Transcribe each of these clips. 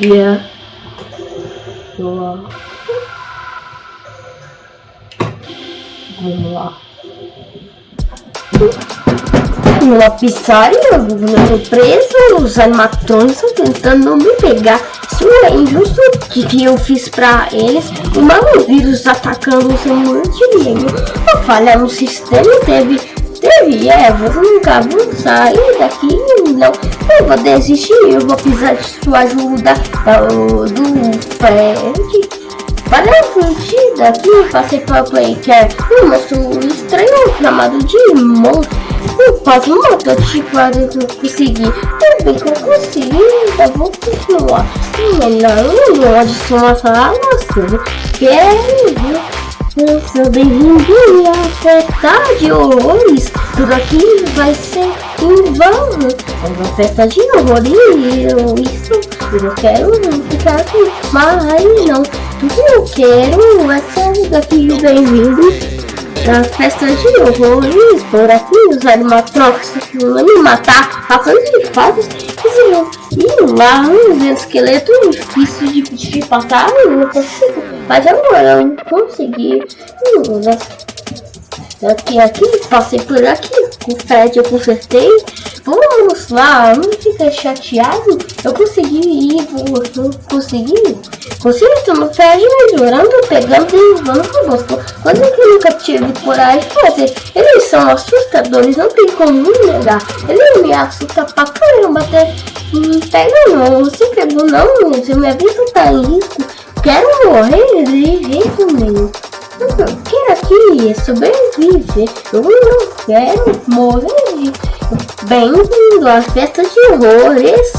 Yeah. Vamos lá. Vamos lá. Numa pizzaria, eu preso, os animatrônicos estão tentando me pegar. Isso é injusto que, que eu fiz pra eles. O mago vírus atacando o seu multilíneo. Eu falha no sistema teve. Teve, é, vou nunca vou sair daqui, não. Eu vou desistir, eu vou precisar de sua ajuda do, do Fred. Para fugir daqui, passei para o Playcare. Um monstro estranho chamado de monstro. Eu quase matou tipo para conseguir. Também que eu consegui, ainda vou continuar. Melhor, não adiciona essa você. Quero Seja bem-vindo à festa de horrores. Tudo aqui vai ser em vão. É uma festa de horrores. Isso, eu quero ficar aqui. Mas não, tudo que eu quero é sair daqui bem-vindo da festa de horrores. Por aqui, os animatrônicos vão me matar. Coisa de fatos. E lá, os esqueletos difíceis de, de passar. Eu não consigo. Mas agora eu consegui. Aqui, aqui, passei por aqui. Com o Fred eu consertei. Vamos lá, não fica chateado. Eu consegui ir, eu consegui. Conserto no Fred melhorando, pegando e levando conosco. Coisa que eu nunca tive coragem de fazer. Eles são assustadores, não tem como negar. Ele me assusta pra caramba até. Hum, pega não, você pegou não, se minha vida tá em risco quero morrer jeito nenhum. Eu quero aqui sobreviver. Eu não quero morrer. Bem-vindo à festa de horrores.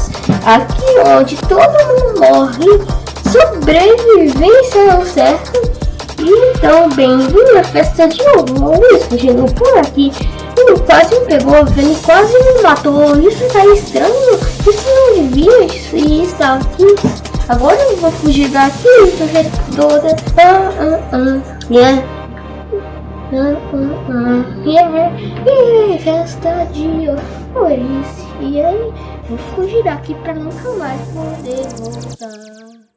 Aqui onde todo mundo morre. Sobrevivência é o certo. Então, bem-vindo à festa de horrores. Chegou por aqui. Ele quase me pegou, ele quase me matou. Isso tá estranho. Isso não devia estar aqui. Agora eu vou fugir daqui, porque toda. Ah, ah, ah. Yeah. Ah, ah, ah. Yeah. Yeah. Festa de horrores. E aí, vou fugir daqui pra nunca mais poder voltar.